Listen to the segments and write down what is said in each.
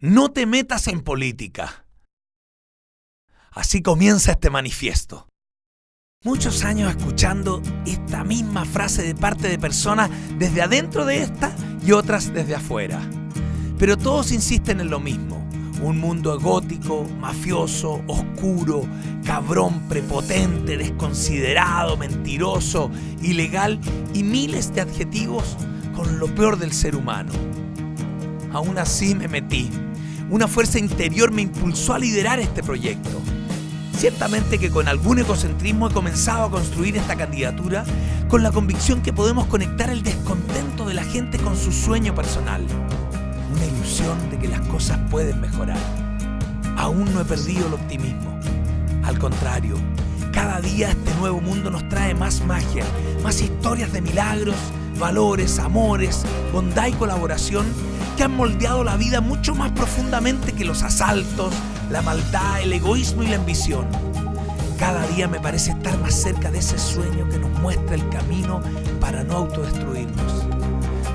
no te metas en política. Así comienza este manifiesto. Muchos años escuchando esta misma frase de parte de personas desde adentro de esta y otras desde afuera. Pero todos insisten en lo mismo. Un mundo gótico, mafioso, oscuro, cabrón, prepotente, desconsiderado, mentiroso, ilegal y miles de adjetivos con lo peor del ser humano. Aún así me metí. Una fuerza interior me impulsó a liderar este proyecto. Ciertamente que con algún egocentrismo he comenzado a construir esta candidatura con la convicción que podemos conectar el descontento de la gente con su sueño personal. Una ilusión de que las cosas pueden mejorar. Aún no he perdido el optimismo. Al contrario, cada día este nuevo mundo nos trae más magia, más historias de milagros, valores, amores, bondad y colaboración que han moldeado la vida mucho más profundamente que los asaltos, la maldad, el egoísmo y la ambición. Cada día me parece estar más cerca de ese sueño que nos muestra el camino para no autodestruirnos.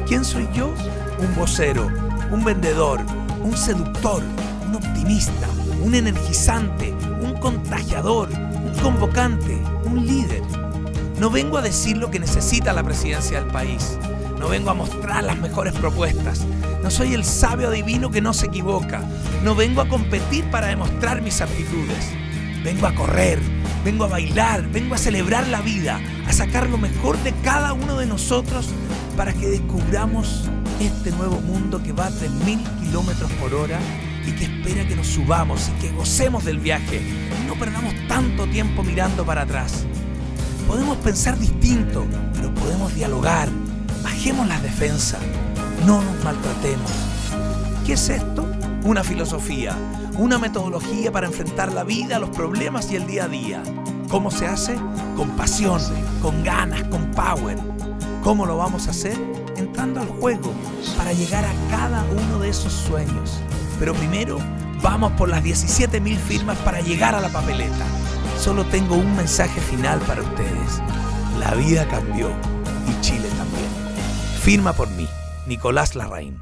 ¿Quién soy yo? Un vocero, un vendedor, un seductor, un optimista, un energizante, un contagiador, un convocante, un líder. No vengo a decir lo que necesita la presidencia del país. No vengo a mostrar las mejores propuestas. No soy el sabio divino que no se equivoca. No vengo a competir para demostrar mis aptitudes. Vengo a correr, vengo a bailar, vengo a celebrar la vida, a sacar lo mejor de cada uno de nosotros para que descubramos este nuevo mundo que va a 3.000 kilómetros por hora y que espera que nos subamos y que gocemos del viaje y no perdamos tanto tiempo mirando para atrás. Podemos pensar distinto, pero podemos dialogar. Bajemos las defensas no nos maltratemos. ¿Qué es esto? Una filosofía, una metodología para enfrentar la vida, los problemas y el día a día. ¿Cómo se hace? Con pasión, con ganas, con power. ¿Cómo lo vamos a hacer? Entrando al juego para llegar a cada uno de esos sueños. Pero primero, vamos por las 17.000 firmas para llegar a la papeleta. Solo tengo un mensaje final para ustedes. La vida cambió y Chile también. Firma por mí. Nicolás Larraín.